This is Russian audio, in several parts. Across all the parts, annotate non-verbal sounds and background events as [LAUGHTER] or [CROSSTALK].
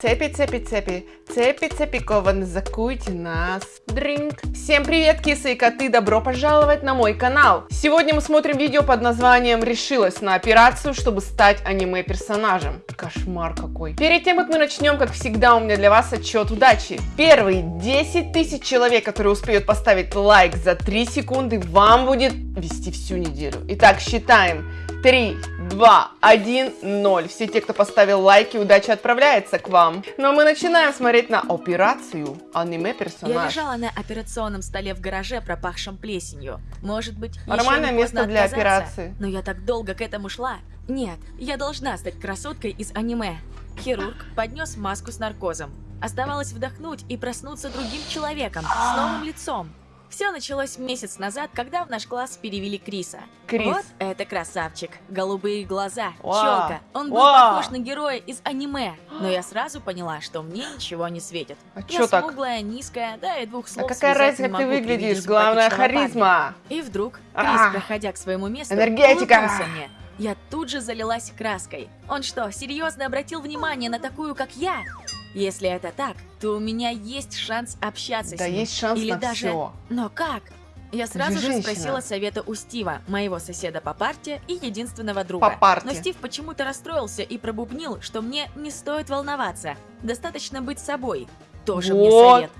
Цепи, цепи, цепи, цепи, цепи, кованы, закуйте нас. Дринк. Всем привет, кисы и коты, добро пожаловать на мой канал. Сегодня мы смотрим видео под названием «Решилась на операцию, чтобы стать аниме-персонажем». Кошмар какой. Перед тем, как мы начнем, как всегда, у меня для вас отчет удачи. Первые 10 тысяч человек, которые успеют поставить лайк за 3 секунды, вам будет вести всю неделю. Итак, считаем. 3, 2, 1, 0. Все те, кто поставил лайки, удача отправляется к вам. Но мы начинаем смотреть на операцию аниме-персонаж. Я лежала на операционном столе в гараже, пропахшем плесенью. Может быть, Нормальное место для операции. Но я так долго к этому шла. Нет, я должна стать красоткой из аниме. Хирург поднес маску с наркозом. Оставалось вдохнуть и проснуться другим человеком, с новым лицом. Все началось месяц назад, когда в наш класс перевели Криса. Крис. Вот это красавчик. Голубые глаза, Вау. челка. Он был Вау. похож на героя из аниме. Но я сразу поняла, что мне ничего не светит. А Я так? смуглая, низкая, да и двух А слов какая связать разница, как ты выглядишь? Главное симпатичного парня. харизма. И вдруг Крис, А. проходя к своему месту, Энергетика. мне. Я тут же залилась краской. Он что, серьезно обратил внимание на такую, как я? Если это так, то у меня есть шанс общаться Да с ним. есть шанс Или на даже... все. Но как? Я сразу же же женщина. спросила совета у Стива, моего соседа по парте и единственного друга. По парте. Но Стив почему-то расстроился и пробубнил, что мне не стоит волноваться. Достаточно быть собой. Тоже мне Вот. совет.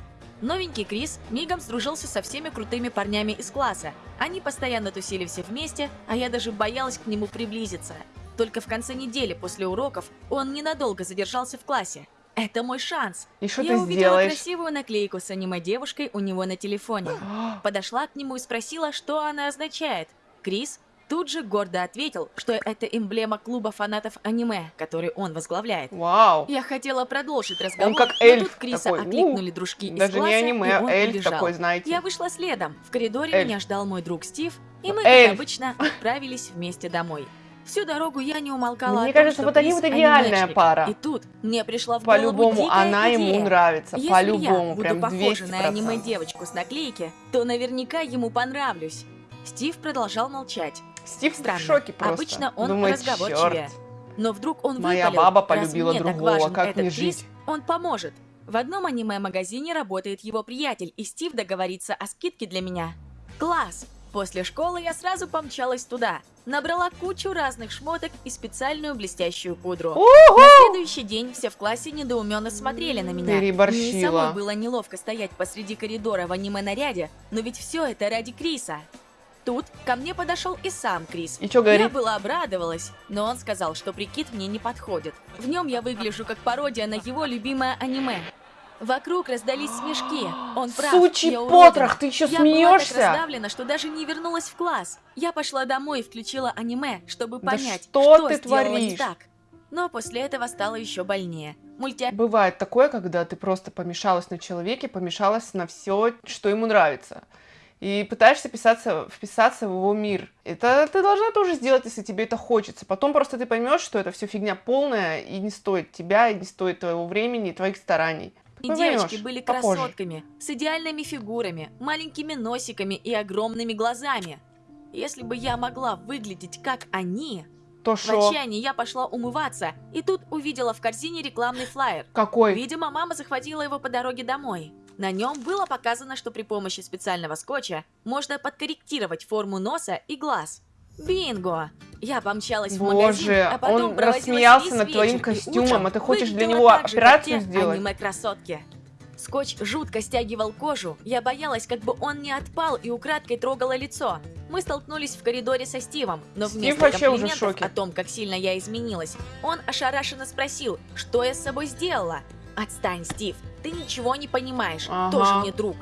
Новенький Крис мигом сдружился со всеми крутыми парнями из класса. Они постоянно тусили все вместе, а я даже боялась к нему приблизиться. Только в конце недели после уроков он ненадолго задержался в классе. Это мой шанс. И что я ты увидела сделаешь? красивую наклейку с аниме-девушкой у него на телефоне. [GASPS] Подошла к нему и спросила, что она означает. Крис тут же гордо ответил, что это эмблема клуба фанатов аниме, который он возглавляет. Вау. Я хотела продолжить разговор, как но эльф тут Криса такой, окликнули у, дружки из Даже не класса, аниме, и а он эльф убежал. такой, знаете. Я вышла следом. В коридоре Эльф. меня ждал мой друг Стив, и мы, Эльф. как обычно, отправились вместе домой. Всю дорогу я не умолкала Мне том, кажется, вот они вот идеальная пара. И тут мне пришла в голову По-любому, она ему идея. нравится. Если По-любому, я буду прям похожа 200%. на аниме-девочку с наклейки, то наверняка ему понравлюсь. Стив продолжал молчать. Стив Странно. в шоке просто. Обычно он Думает, разговорчивее. «Чёрт, Но вдруг он Моя выпалил, баба «Раз полюбила так другого, важен как этот мне жить?» Он поможет. В одном аниме-магазине работает его приятель, и Стив договорится о скидке для меня. Класс! После школы я сразу помчалась туда. Набрала кучу разных шмоток и специальную блестящую пудру. На следующий день все в классе недоуменно смотрели на меня. Переборщила. Мне самой было неловко стоять посреди коридора в аниме-наряде, но ведь все это ради Криса. Тут ко мне подошел и сам Крис. И Я говорит? была обрадовалась, но он сказал, что прикид мне не подходит. В нем я выгляжу как пародия на его любимое аниме. Вокруг раздались смешки. Он прав. Сучий я потрох, ты еще Я была так смеешься? раздавлена, что даже не вернулась в класс. Я пошла домой и включила аниме, чтобы Да понять, что ты сделала не творишь? так. Но после этого стало еще больнее. Мульти... Бывает такое, когда ты просто помешалась на человеке, помешалась на все, что ему нравится. И пытаешься писаться, вписаться в его мир. Это ты должна тоже сделать, если тебе это хочется. Потом просто ты поймешь, что это все фигня полная и не стоит тебя, и не стоит твоего времени и твоих стараний. И девочки были попозже. красотками, с идеальными фигурами, маленькими носиками и огромными глазами. Если бы я могла выглядеть как они... То В отчаянии я пошла умываться, и тут увидела в корзине рекламный флаер. Какой? Видимо, мама захватила его по дороге домой. На нем было показано, что при помощи специального скотча можно подкорректировать форму носа и глаз. Бинго! Я помчалась в магазин, Боже, а потом он рассмеялся над твоим костюмом, а ты хочешь для него так же, операцию те сделать? аниме-красотки. Скотч жутко стягивал кожу, я боялась, как бы он не отпал и украдкой трогала лицо. Мы столкнулись в коридоре со Стивом, но Стив вместо комплиментов о том, как сильно я изменилась, он ошарашенно спросил, что я с собой сделала. «Отстань, Стив, ты ничего не понимаешь, Ага. тоже мне друг».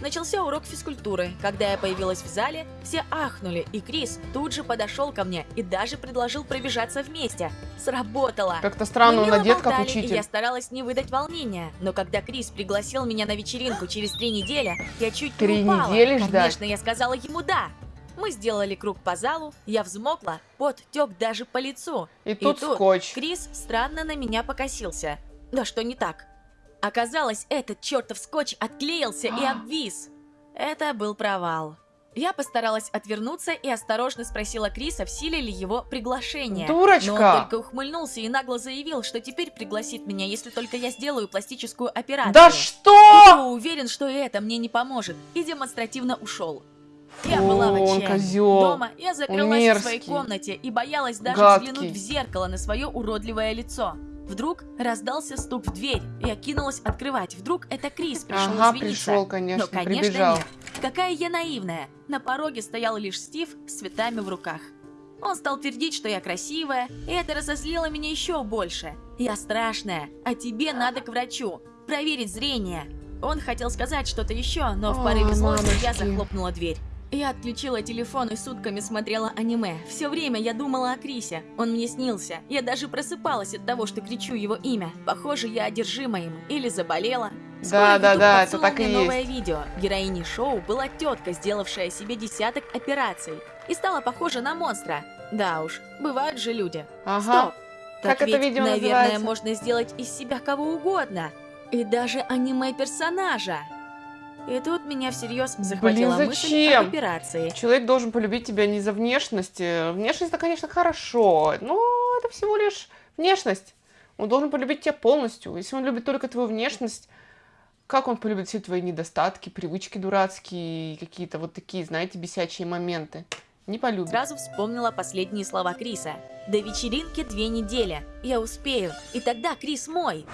Начался урок физкультуры. Когда я появилась в зале, все ахнули, и Крис тут же подошел ко мне и даже предложил пробежаться вместе. Сработало! Как-то странно, он одет как и учитель. я старалась не выдать волнения. Но когда Крис пригласил меня на вечеринку через три недели, я чуть Три не упала. недели ждать? Конечно, я сказала ему «да». Мы сделали круг по залу, я взмокла, пот тек даже по лицу. И тут тут скотч. Крис странно на меня покосился. Да что не так? Оказалось, этот чертов скотч отклеился и обвис. Это был провал. Я постаралась отвернуться и осторожно спросила Криса, в силе ли его приглашение. Дурочка! Но он только ухмыльнулся и нагло заявил, что теперь пригласит меня, если только я сделаю пластическую операцию. Да что? Я уверен, что и это мне не поможет, и демонстративно ушел. Я Фу, была в отчаянии. Дома я закрылась в своей комнате и боялась даже Гадкий. взглянуть в зеркало на свое уродливое лицо. Вдруг раздался стук в дверь. Я кинулась открывать. Вдруг это Крис пришел Ага, извиниться. пришел, конечно, Но, конечно, прибежал. нет. Какая я наивная. На пороге стоял лишь Стив с цветами в руках. Он стал твердить, что я красивая, и это разозлило меня еще больше. Я страшная, а тебе надо к врачу. Проверить зрение. Он хотел сказать что-то еще, но в порыве злости я захлопнула дверь. Я отключила телефон и сутками смотрела аниме. Все время я думала о Крисе. Он мне снился. Я даже просыпалась от того, что кричу его имя. Похоже, я одержима им. Или заболела. Скоро Да, да, да, это так и есть. новое видео. Героиней шоу была тетка, сделавшая себе десяток операций. И стала похожа на монстра. Да уж, бывают же люди. Ага. Стоп. Как Так это ведь, видео наверное, называется? можно сделать из себя кого угодно. И даже аниме-персонажа. И тут меня всерьез захватила мысль зачем? об операции. Человек должен полюбить тебя не за внешность. э, Внешность это, конечно, хорошо, но это всего лишь внешность. Он должен полюбить тебя полностью. Если он любит только твою внешность, как он полюбит все твои недостатки, привычки дурацкие, какие-то вот такие, знаете, бесячие моменты? Не полюбит. Сразу вспомнила последние слова Криса. До вечеринки две недели. Я успею. И тогда Крис мой.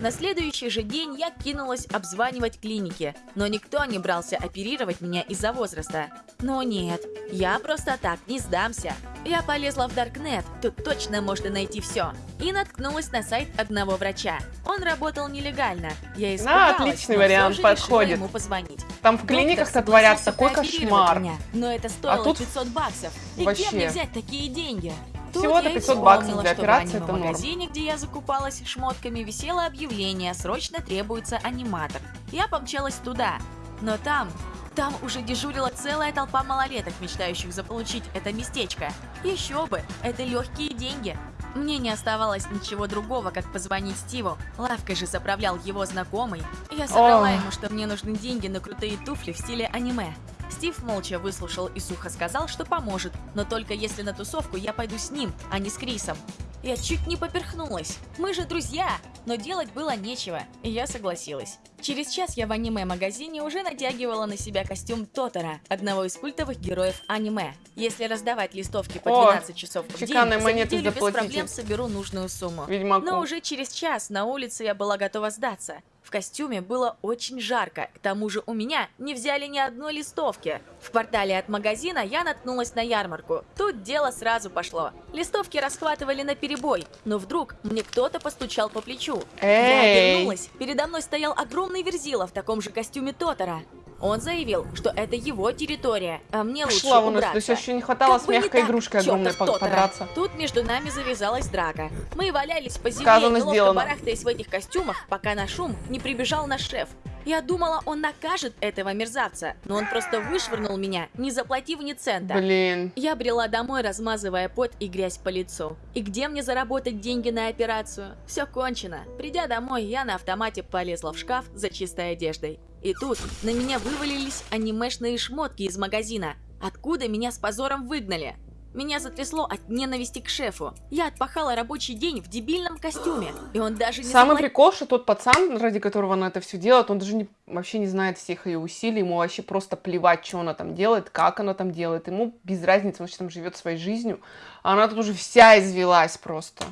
На следующий же день я кинулась обзванивать клиники, но никто не брался оперировать меня из-за возраста. Но нет, я просто так не сдамся. Я полезла в Даркнет, тут точно можно найти все. И наткнулась на сайт одного врача. Он работал нелегально. Я испугалась, отличный но вариант, всё же решила подходит. ему позвонить. Там в клиниках-то творят такой кошмар. но это стоило тут 500 баксов. И вообще. где мне взять такие деньги? Всего-то я и 500 баксов для операции в это норм. магазине, где я закупалась шмотками, висело объявление «Срочно требуется аниматор». Я помчалась туда, но там... Там уже дежурила целая толпа малолеток, мечтающих заполучить это местечко. Еще бы, это легкие деньги. Мне не оставалось ничего другого, как позвонить Стиву. Лавкой же заправлял его знакомый. Я соврала ему, что мне нужны деньги на крутые туфли в стиле аниме. Стив молча выслушал и сухо сказал, что поможет, но только если на тусовку я пойду с ним, а не с Крисом. Я чуть не поперхнулась. Мы же друзья, но делать было нечего, и я согласилась. Через час я в аниме-магазине уже натягивала на себя костюм Тотора, одного из культовых героев аниме. Если раздавать листовки по О, 12 часов в день, за неделю без проблем соберу нужную сумму. Ведьмаку. Но уже через час на улице я была готова сдаться. Костюме было очень жарко, к тому же у меня не взяли ни одной листовки. В квартале от магазина я наткнулась на ярмарку. Тут дело сразу пошло. Листовки расхватывали на перебой, но вдруг мне кто-то постучал по плечу. Я Эй! обернулась, передо мной стоял огромный верзила в таком же костюме Тотора. Он заявил, что это его территория, а мне лучше Шла убраться. то есть еще не хватало Как с мягкой так, игрушкой огромной по- подраться. Тут между нами завязалась драка. Мы валялись по земле, Сказано, сделано. барахтаясь в этих костюмах, пока на шум не прибежал наш шеф. Я думала, он накажет этого мерзавца, но он просто вышвырнул меня, не заплатив ни цента. Блин. Я брела домой, размазывая пот и грязь по лицу. И где мне заработать деньги на операцию? Все кончено. Придя домой, я на автомате полезла в шкаф за чистой одеждой. И тут на меня вывалились анимешные шмотки из магазина. Откуда меня с позором выгнали? Меня затрясло от ненависти к шефу. Я отпахала рабочий день в дебильном костюме, и он даже не Самый заплатил. прикол, что тот пацан, ради которого она это все делает, он даже не, вообще не знает всех ее усилий, ему вообще просто плевать, что она там делает, как она там делает, ему без разницы, он там живет своей жизнью, а она тут уже вся извелась просто.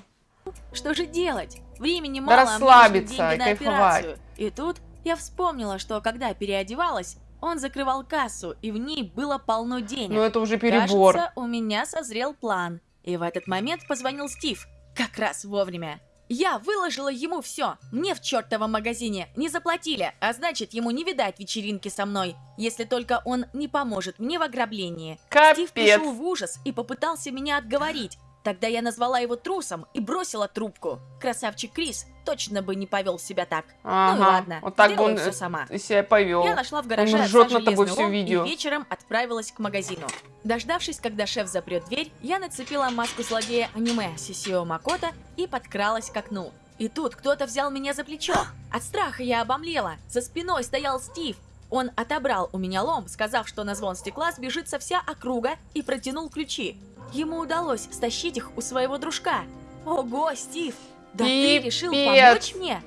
Что же делать? Времени Да мало, а мне нужны расслабиться деньги и на кайфовать. операцию. И тут я вспомнила, что когда переодевалась, он закрывал кассу, и в ней было полно денег. Ну это уже перебор. Кажется, у меня созрел план. И в этот момент позвонил Стив. Как раз вовремя. Я выложила ему все. Мне в чертовом магазине не заплатили, а значит, ему не видать вечеринки со мной, если только он не поможет мне в ограблении. Стив Капец. пришел в ужас и попытался меня отговорить. Тогда я назвала его трусом и бросила трубку. Красавчик Крис точно бы не повел себя так. Ну и Ага, ладно, вот так бы он все э, сама. себя повел. Я нашла в гараже Он ржет над тобой лом видео. и вечером отправилась к магазину. Дождавшись, когда шеф запрет дверь, я нацепила маску злодея аниме Сисио Макото и подкралась к окну. И тут кто-то взял меня за плечо. От страха я обомлела. За спиной стоял Стив. Он отобрал у меня лом, сказав, что на звон стекла сбежится вся округа, и протянул ключи. Ему удалось стащить их у своего дружка. Ого, Стив, да ты решил помочь мне?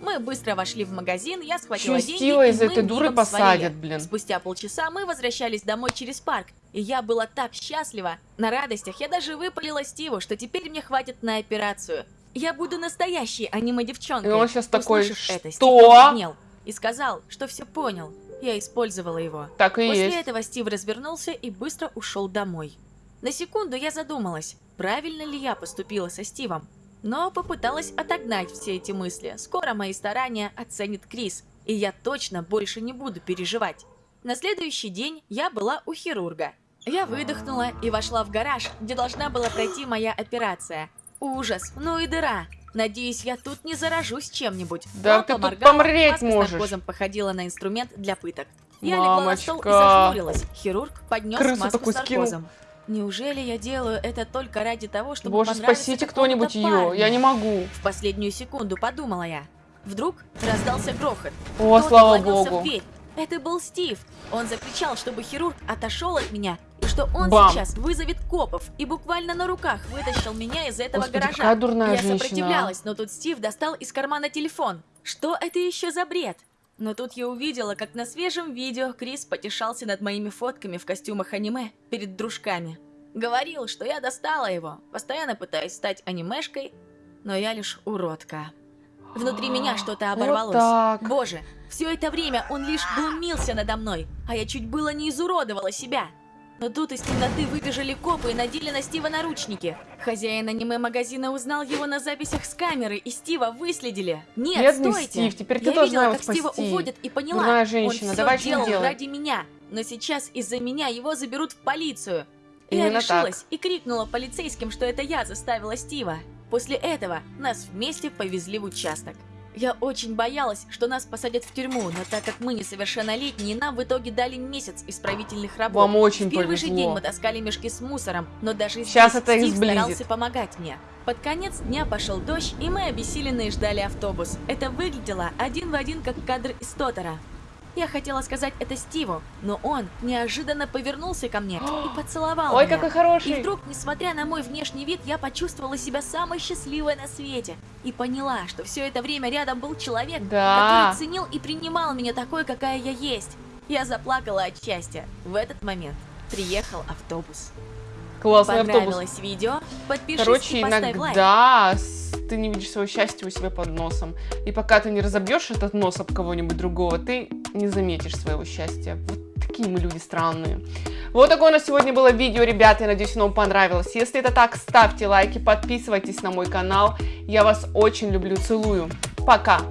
Мы быстро вошли в магазин, я схватила Чё, деньги, из этой дуры посадят, блин. Спустя полчаса мы возвращались домой через парк, и я была так счастлива. На радостях я даже выпалила Стиву, что теперь мне хватит на операцию. Я буду настоящей аниме-девчонкой. И он щас такой, это, Стив «Что?» побледнел и сказал, что все понял. Я использовала его. Так и После есть. этого Стив развернулся и быстро ушел домой. На секунду я задумалась, правильно ли я поступила со Стивом. Но попыталась отогнать все эти мысли. Скоро мои старания оценит Крис, и я точно больше не буду переживать. На следующий день я была у хирурга. Я выдохнула и вошла в гараж, где должна была пройти моя операция. Ужас, ну и дыра. Надеюсь, я тут не заражусь чем-нибудь. Да Лампа ты тут помреть можешь. с наркозом походила на инструмент для пыток. Я легла на стол и Мамочка. зажмурилась. Хирург поднес Крысу маску с скинул. Неужели я делаю это только ради того, чтобы Боже, спасите кто-нибудь ее. Я не могу. В последнюю секунду подумала я. Вдруг раздался грохот. О, слава богу. в дверь. Это был Стив. Он закричал, чтобы хирург отошел от меня, и что он Бам. сейчас вызовет копов, и буквально на руках вытащил меня из этого Господи, гаража. какая дурная Я женщина. сопротивлялась, но тут Стив достал из кармана телефон. Что это еще за бред? Но тут я увидела, как на свежем видео Крис потешался над моими фотками в костюмах аниме перед дружками. Говорил, что я достала его, постоянно пытаюсь стать анимешкой, но я лишь уродка. Внутри меня [GASPS] что-то Вот оборвалось. так. Боже, все это время он лишь глумился надо мной, а я чуть было не изуродовала себя. Но тут из темноты выбежали копы и надели на Стива наручники. Хозяин аниме-магазина узнал его на записях с камеры, и Стива выследили. Нет, Бедный стойте! Стив, теперь ты я должна видела, как Стива спасти. уводят и поняла, Дурная женщина, он давай все делал делать? ради меня. Но сейчас из-за меня его заберут в полицию. я Именно решилась и крикнула полицейским, что это я заставила Стива. После этого нас вместе повезли в участок. Я очень боялась, что нас посадят в тюрьму, но так как мы несовершеннолетние, нам в итоге дали месяц исправительных работ. Вам очень в первый же повезло. день мы таскали мешки с мусором, но даже Щас здесь это Стив сблизит. старался помогать мне. Под конец дня пошел дождь, и мы обессиленные ждали автобус. Это выглядело один в один, как кадр из Тотора. Я хотела сказать это Стиву, но он неожиданно повернулся ко мне и [GASPS] поцеловал Ой, меня. какой хороший. И вдруг, несмотря на мой внешний вид, я почувствовала себя самой счастливой на свете. И поняла, что все это время рядом был человек, Да. который ценил и принимал меня такой, какая я есть. Я заплакала от счастья. В этот момент приехал автобус. Классный автобус. Видео? Подпишись Короче, и поставь лайк. иногда с- ты не видишь своего счастья у себя под носом. И пока ты не разобьешь этот нос об кого-нибудь другого, ты не заметишь своего счастья. Вот такие мы люди странные. Вот такое у нас сегодня было видео, ребята. Я надеюсь, оно вам понравилось. Если это так, ставьте лайки, подписывайтесь на мой канал. Я вас очень люблю, целую. Пока!